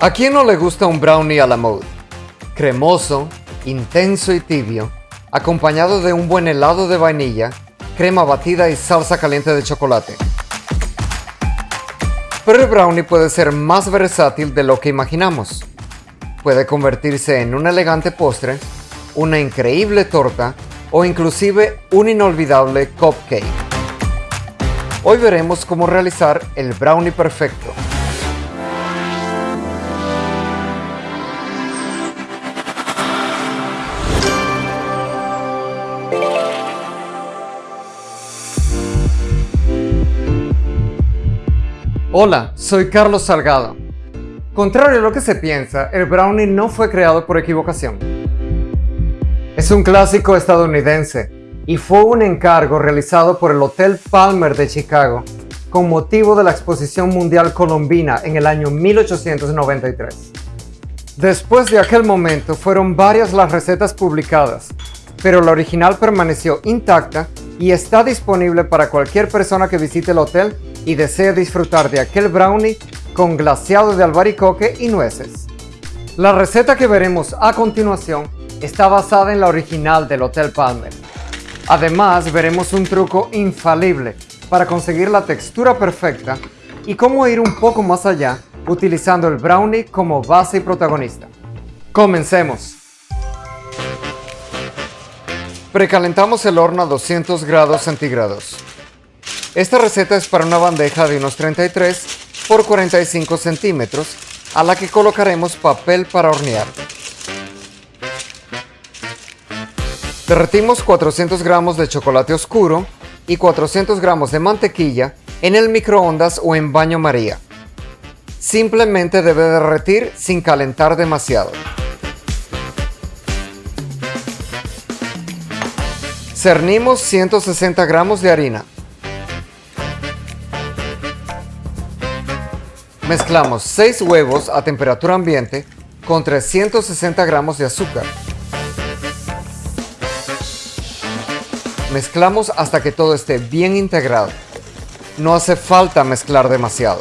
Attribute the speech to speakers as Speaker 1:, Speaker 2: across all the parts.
Speaker 1: ¿A quién no le gusta un brownie a la mode? Cremoso, intenso y tibio, acompañado de un buen helado de vainilla, crema batida y salsa caliente de chocolate. Pero el brownie puede ser más versátil de lo que imaginamos. Puede convertirse en un elegante postre, una increíble torta o inclusive un inolvidable cupcake. Hoy veremos cómo realizar el brownie perfecto. Hola, soy Carlos Salgado. Contrario a lo que se piensa, el brownie no fue creado por equivocación. Es un clásico estadounidense y fue un encargo realizado por el Hotel Palmer de Chicago con motivo de la Exposición Mundial Colombina en el año 1893. Después de aquel momento fueron varias las recetas publicadas, pero la original permaneció intacta y está disponible para cualquier persona que visite el hotel y desea disfrutar de aquel brownie con glaseado de albaricoque y nueces. La receta que veremos a continuación está basada en la original del Hotel Palmer. Además, veremos un truco infalible para conseguir la textura perfecta y cómo ir un poco más allá utilizando el brownie como base y protagonista. Comencemos. Precalentamos el horno a 200 grados centígrados. Esta receta es para una bandeja de unos 33 por 45 centímetros a la que colocaremos papel para hornear. Derretimos 400 gramos de chocolate oscuro y 400 gramos de mantequilla en el microondas o en baño maría. Simplemente debe derretir sin calentar demasiado. Cernimos 160 gramos de harina. Mezclamos 6 huevos a temperatura ambiente con 360 gramos de azúcar. Mezclamos hasta que todo esté bien integrado. No hace falta mezclar demasiado.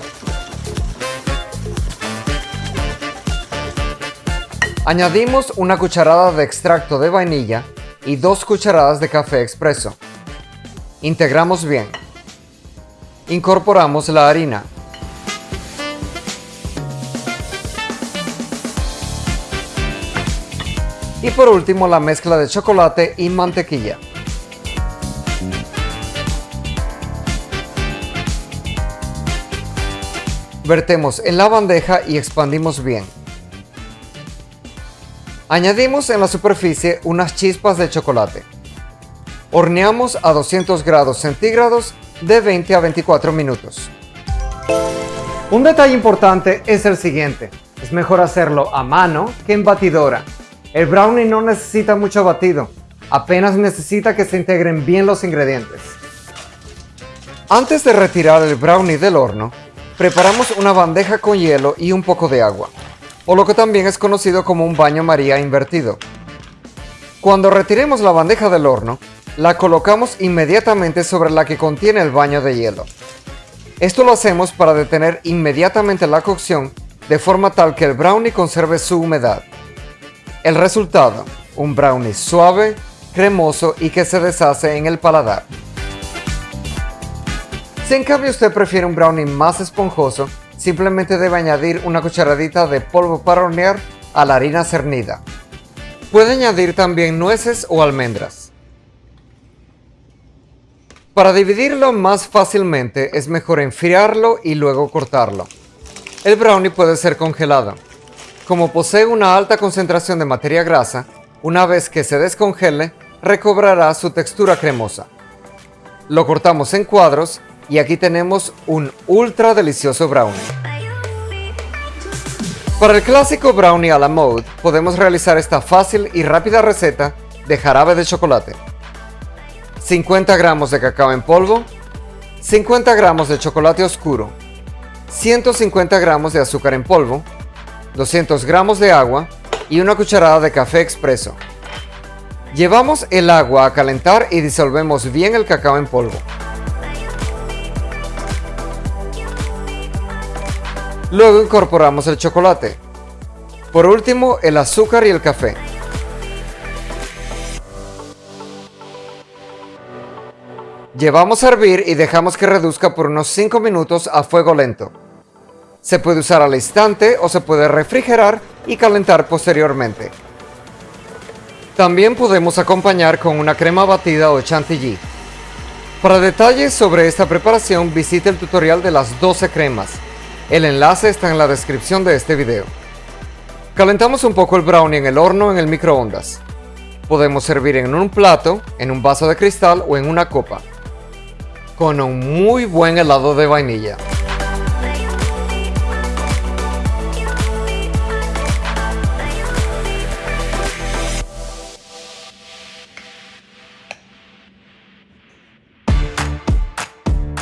Speaker 1: Añadimos una cucharada de extracto de vainilla y dos cucharadas de café expreso. Integramos bien. Incorporamos la harina. Y por último la mezcla de chocolate y mantequilla. Vertemos en la bandeja y expandimos bien. Añadimos en la superficie unas chispas de chocolate. Horneamos a 200 grados centígrados de 20 a 24 minutos. Un detalle importante es el siguiente. Es mejor hacerlo a mano que en batidora. El brownie no necesita mucho batido. Apenas necesita que se integren bien los ingredientes. Antes de retirar el brownie del horno, Preparamos una bandeja con hielo y un poco de agua, o lo que también es conocido como un baño maría invertido. Cuando retiremos la bandeja del horno, la colocamos inmediatamente sobre la que contiene el baño de hielo. Esto lo hacemos para detener inmediatamente la cocción de forma tal que el brownie conserve su humedad. El resultado, un brownie suave, cremoso y que se deshace en el paladar. Si en cambio usted prefiere un brownie más esponjoso, simplemente debe añadir una cucharadita de polvo para hornear a la harina cernida. Puede añadir también nueces o almendras. Para dividirlo más fácilmente es mejor enfriarlo y luego cortarlo. El brownie puede ser congelado. Como posee una alta concentración de materia grasa, una vez que se descongele, recobrará su textura cremosa. Lo cortamos en cuadros y aquí tenemos un ultra delicioso brownie. Para el clásico brownie a la mode, podemos realizar esta fácil y rápida receta de jarabe de chocolate. 50 gramos de cacao en polvo, 50 gramos de chocolate oscuro, 150 gramos de azúcar en polvo, 200 gramos de agua y una cucharada de café expreso. Llevamos el agua a calentar y disolvemos bien el cacao en polvo. Luego incorporamos el chocolate. Por último, el azúcar y el café. Llevamos a hervir y dejamos que reduzca por unos 5 minutos a fuego lento. Se puede usar al instante o se puede refrigerar y calentar posteriormente. También podemos acompañar con una crema batida o chantilly. Para detalles sobre esta preparación visite el tutorial de las 12 cremas. El enlace está en la descripción de este video. Calentamos un poco el brownie en el horno en el microondas. Podemos servir en un plato, en un vaso de cristal o en una copa. Con un muy buen helado de vainilla.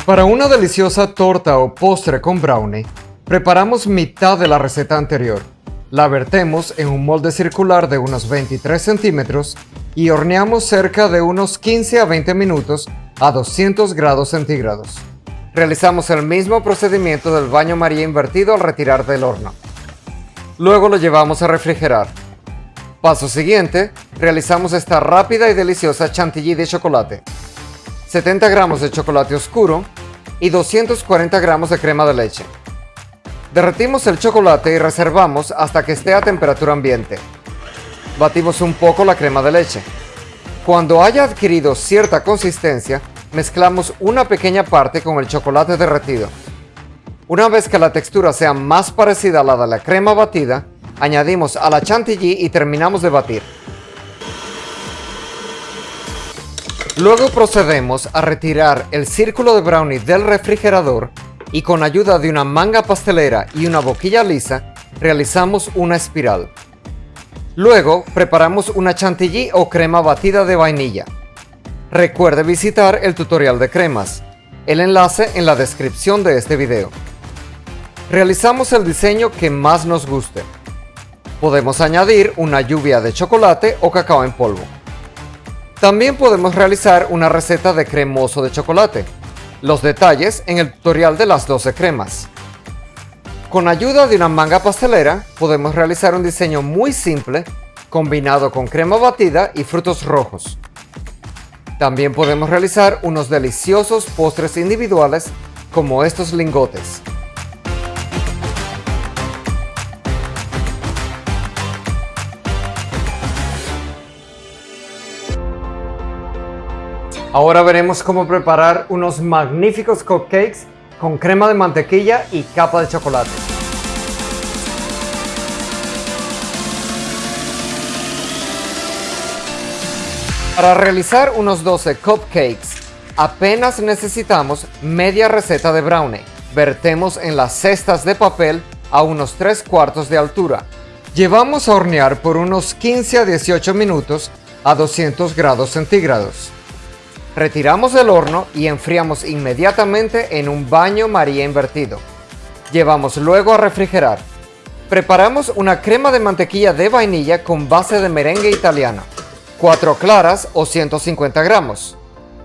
Speaker 1: Para una deliciosa torta o postre con brownie, preparamos mitad de la receta anterior. La vertemos en un molde circular de unos 23 centímetros y horneamos cerca de unos 15 a 20 minutos a 200 grados centígrados. Realizamos el mismo procedimiento del baño María invertido al retirar del horno. Luego lo llevamos a refrigerar. Paso siguiente, realizamos esta rápida y deliciosa chantilly de chocolate. 70 gramos de chocolate oscuro y 240 gramos de crema de leche. Derretimos el chocolate y reservamos hasta que esté a temperatura ambiente. Batimos un poco la crema de leche. Cuando haya adquirido cierta consistencia, mezclamos una pequeña parte con el chocolate derretido. Una vez que la textura sea más parecida a la de la crema batida, añadimos a la chantilly y terminamos de batir. Luego procedemos a retirar el círculo de brownie del refrigerador y con ayuda de una manga pastelera y una boquilla lisa, realizamos una espiral. Luego preparamos una chantilly o crema batida de vainilla. Recuerde visitar el tutorial de cremas, el enlace en la descripción de este video. Realizamos el diseño que más nos guste. Podemos añadir una lluvia de chocolate o cacao en polvo. También podemos realizar una receta de cremoso de chocolate. Los detalles en el tutorial de las 12 cremas. Con ayuda de una manga pastelera podemos realizar un diseño muy simple combinado con crema batida y frutos rojos. También podemos realizar unos deliciosos postres individuales como estos lingotes. Ahora veremos cómo preparar unos magníficos cupcakes con crema de mantequilla y capa de chocolate. Para realizar unos 12 cupcakes, apenas necesitamos media receta de brownie. Vertemos en las cestas de papel a unos 3 cuartos de altura. Llevamos a hornear por unos 15 a 18 minutos a 200 grados centígrados. Retiramos del horno y enfriamos inmediatamente en un baño María invertido. Llevamos luego a refrigerar. Preparamos una crema de mantequilla de vainilla con base de merengue italiano. 4 claras o 150 gramos.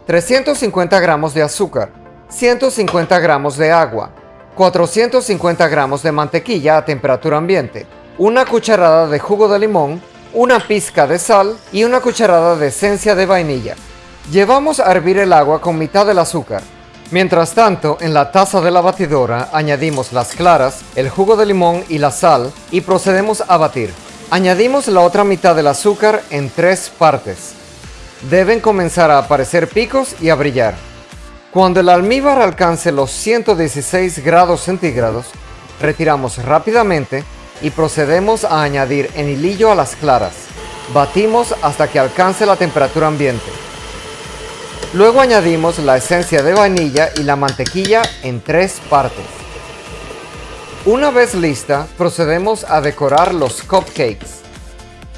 Speaker 1: 350 gramos de azúcar. 150 gramos de agua. 450 gramos de mantequilla a temperatura ambiente. Una cucharada de jugo de limón. Una pizca de sal y una cucharada de esencia de vainilla. Llevamos a hervir el agua con mitad del azúcar. Mientras tanto, en la taza de la batidora añadimos las claras, el jugo de limón y la sal y procedemos a batir. Añadimos la otra mitad del azúcar en tres partes. Deben comenzar a aparecer picos y a brillar. Cuando el almíbar alcance los 116 grados centígrados, retiramos rápidamente y procedemos a añadir en hilillo a las claras. Batimos hasta que alcance la temperatura ambiente. Luego añadimos la esencia de vainilla y la mantequilla en tres partes. Una vez lista, procedemos a decorar los cupcakes.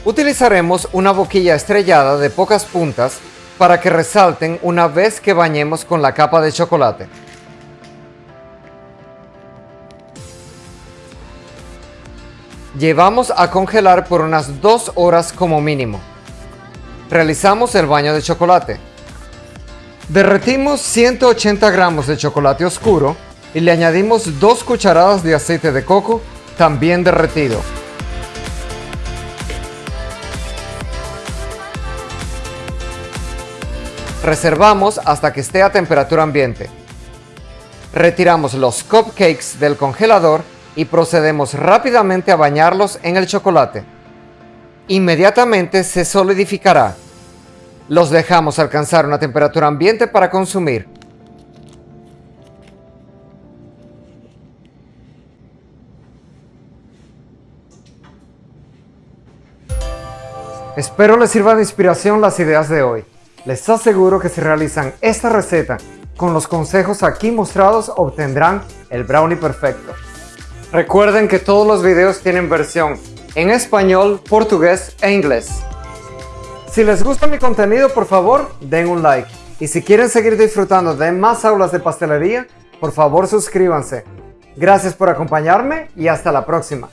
Speaker 1: Utilizaremos una boquilla estrellada de pocas puntas para que resalten una vez que bañemos con la capa de chocolate. Llevamos a congelar por unas dos horas como mínimo. Realizamos el baño de chocolate. Derretimos 180 gramos de chocolate oscuro y le añadimos 2 cucharadas de aceite de coco, también derretido. Reservamos hasta que esté a temperatura ambiente. Retiramos los cupcakes del congelador y procedemos rápidamente a bañarlos en el chocolate. Inmediatamente se solidificará. Los dejamos alcanzar una temperatura ambiente para consumir. Espero les sirva de inspiración las ideas de hoy. Les aseguro que si realizan esta receta con los consejos aquí mostrados obtendrán el brownie perfecto. Recuerden que todos los videos tienen versión en español, portugués e inglés. Si les gusta mi contenido, por favor, den un like. Y si quieren seguir disfrutando de más aulas de pastelería, por favor suscríbanse. Gracias por acompañarme y hasta la próxima.